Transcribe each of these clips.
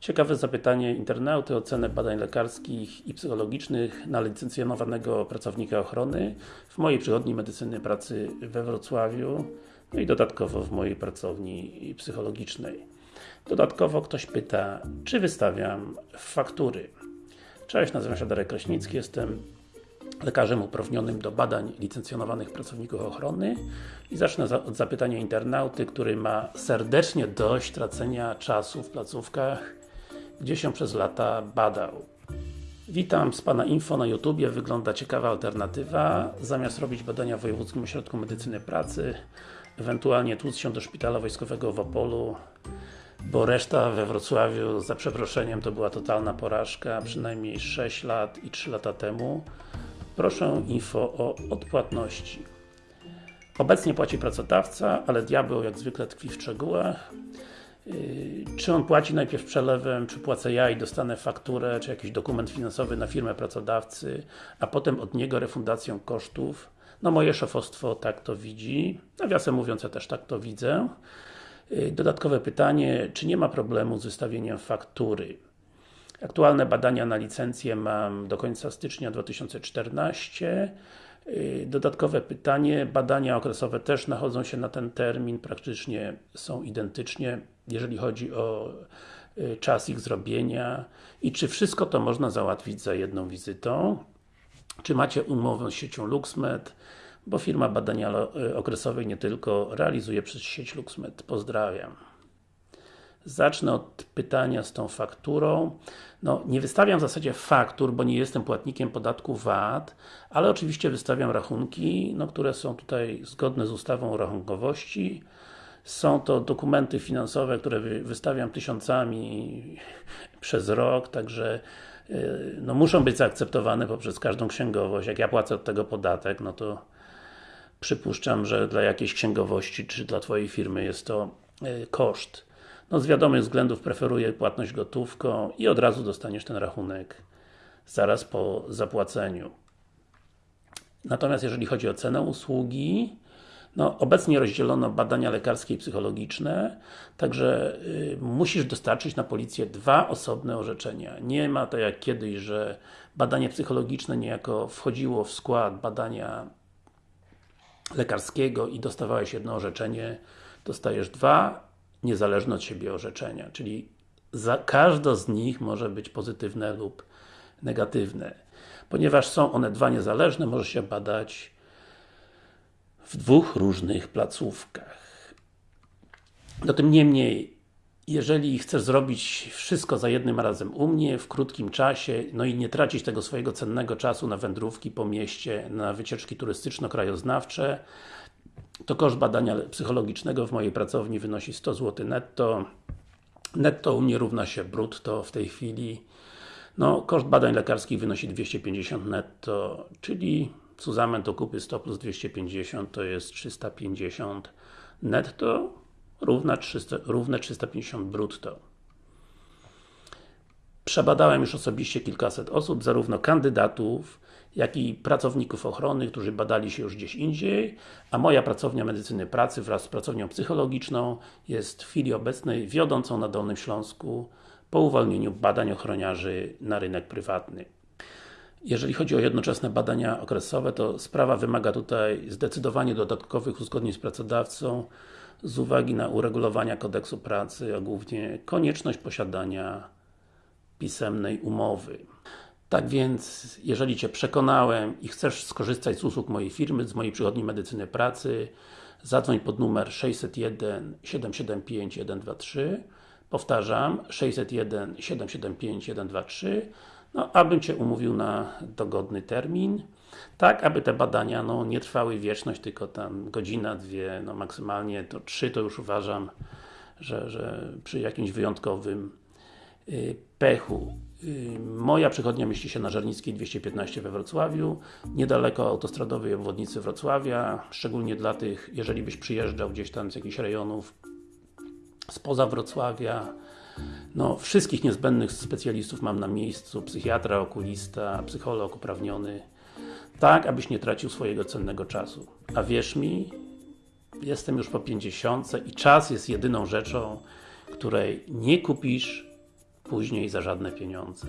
Ciekawe zapytanie internauty o cenę badań lekarskich i psychologicznych na licencjonowanego pracownika ochrony w mojej przychodni medycyny pracy we Wrocławiu no i dodatkowo w mojej pracowni psychologicznej. Dodatkowo ktoś pyta, czy wystawiam faktury. Cześć, nazywam się Darek Kraśnicki, jestem lekarzem uprawnionym do badań licencjonowanych pracowników ochrony i zacznę od zapytania internauty, który ma serdecznie dość tracenia czasu w placówkach, gdzie się przez lata badał. Witam z Pana info na YouTubie, wygląda ciekawa alternatywa. Zamiast robić badania w Wojewódzkim Ośrodku Medycyny Pracy, ewentualnie tłuc się do Szpitala Wojskowego w Opolu, bo reszta we Wrocławiu, za przeproszeniem, to była totalna porażka, przynajmniej 6 lat i 3 lata temu. Proszę info o odpłatności. Obecnie płaci pracodawca, ale diabeł jak zwykle tkwi w szczegółach. Yy, czy on płaci najpierw przelewem, czy płacę ja i dostanę fakturę, czy jakiś dokument finansowy na firmę pracodawcy, a potem od niego refundacją kosztów. No moje szefostwo tak to widzi, nawiasem mówiąc ja też tak to widzę. Yy, dodatkowe pytanie, czy nie ma problemu z wystawieniem faktury? Aktualne badania na licencję mam do końca stycznia 2014 yy, Dodatkowe pytanie, badania okresowe też nachodzą się na ten termin, praktycznie są identycznie, jeżeli chodzi o yy, czas ich zrobienia i czy wszystko to można załatwić za jedną wizytą? Czy macie umowę z siecią LuxMed? Bo firma badania yy, okresowej nie tylko realizuje przez sieć LuxMed. Pozdrawiam. Zacznę od pytania z tą fakturą. No, nie wystawiam w zasadzie faktur, bo nie jestem płatnikiem podatku VAT, ale oczywiście wystawiam rachunki, no, które są tutaj zgodne z ustawą o rachunkowości. Są to dokumenty finansowe, które wystawiam tysiącami przez rok, także y, no, muszą być zaakceptowane poprzez każdą księgowość. Jak ja płacę od tego podatek, no to przypuszczam, że dla jakiejś księgowości, czy dla Twojej firmy jest to y, koszt. No z wiadomych względów preferuję płatność gotówką i od razu dostaniesz ten rachunek zaraz po zapłaceniu. Natomiast jeżeli chodzi o cenę usługi, no, obecnie rozdzielono badania lekarskie i psychologiczne, także y, musisz dostarczyć na policję dwa osobne orzeczenia. Nie ma to jak kiedyś, że badanie psychologiczne niejako wchodziło w skład badania lekarskiego i dostawałeś jedno orzeczenie, dostajesz dwa niezależne od siebie orzeczenia, czyli za, z nich może być pozytywne lub negatywne. Ponieważ są one dwa niezależne, może się badać w dwóch różnych placówkach. No tym niemniej, jeżeli chcesz zrobić wszystko za jednym razem u mnie, w krótkim czasie, no i nie tracić tego swojego cennego czasu na wędrówki po mieście, na wycieczki turystyczno-krajoznawcze, to koszt badania psychologicznego w mojej pracowni wynosi 100 zł netto. Netto u mnie równa się brutto w tej chwili. No, koszt badań lekarskich wynosi 250 netto, czyli to kupy 100 plus 250 to jest 350 netto, równa 300, równe 350 brutto. Przebadałem już osobiście kilkaset osób, zarówno kandydatów, jak i pracowników ochrony, którzy badali się już gdzieś indziej, a moja pracownia medycyny pracy wraz z pracownią psychologiczną jest w chwili obecnej wiodącą na Dolnym Śląsku po uwolnieniu badań ochroniarzy na rynek prywatny. Jeżeli chodzi o jednoczesne badania okresowe, to sprawa wymaga tutaj zdecydowanie dodatkowych uzgodnień z pracodawcą z uwagi na uregulowania kodeksu pracy, a głównie konieczność posiadania pisemnej umowy. Tak więc, jeżeli Cię przekonałem i chcesz skorzystać z usług mojej firmy, z mojej przychodni medycyny pracy, zadzwoń pod numer 601 775 123 Powtarzam, 601 775 123 no, abym Cię umówił na dogodny termin, tak, aby te badania no, nie trwały wieczność, tylko tam godzina, dwie, no maksymalnie to trzy to już uważam, że, że przy jakimś wyjątkowym pechu Moja przychodnia mieści się na Żarnickiej 215 we Wrocławiu, niedaleko autostradowej obwodnicy Wrocławia, szczególnie dla tych, jeżeli byś przyjeżdżał gdzieś tam z jakichś rejonów spoza Wrocławia. No, wszystkich niezbędnych specjalistów mam na miejscu, psychiatra, okulista, psycholog uprawniony, tak, abyś nie tracił swojego cennego czasu. A wierz mi, jestem już po 50 i czas jest jedyną rzeczą, której nie kupisz później za żadne pieniądze.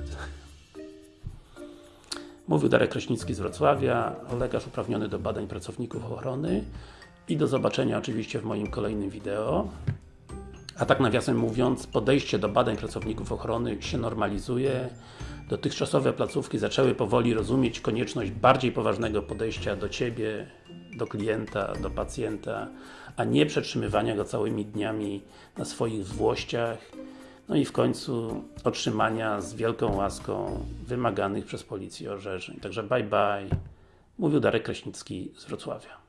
Mówił Darek Kraśnicki z Wrocławia, lekarz uprawniony do badań pracowników ochrony i do zobaczenia oczywiście w moim kolejnym wideo. A tak nawiasem mówiąc, podejście do badań pracowników ochrony się normalizuje. Dotychczasowe placówki zaczęły powoli rozumieć konieczność bardziej poważnego podejścia do Ciebie, do klienta, do pacjenta, a nie przetrzymywania go całymi dniami na swoich złościach. No i w końcu otrzymania z wielką łaską wymaganych przez policję orzeczeń. Także bye bye. Mówił Darek Kraśnicki z Wrocławia.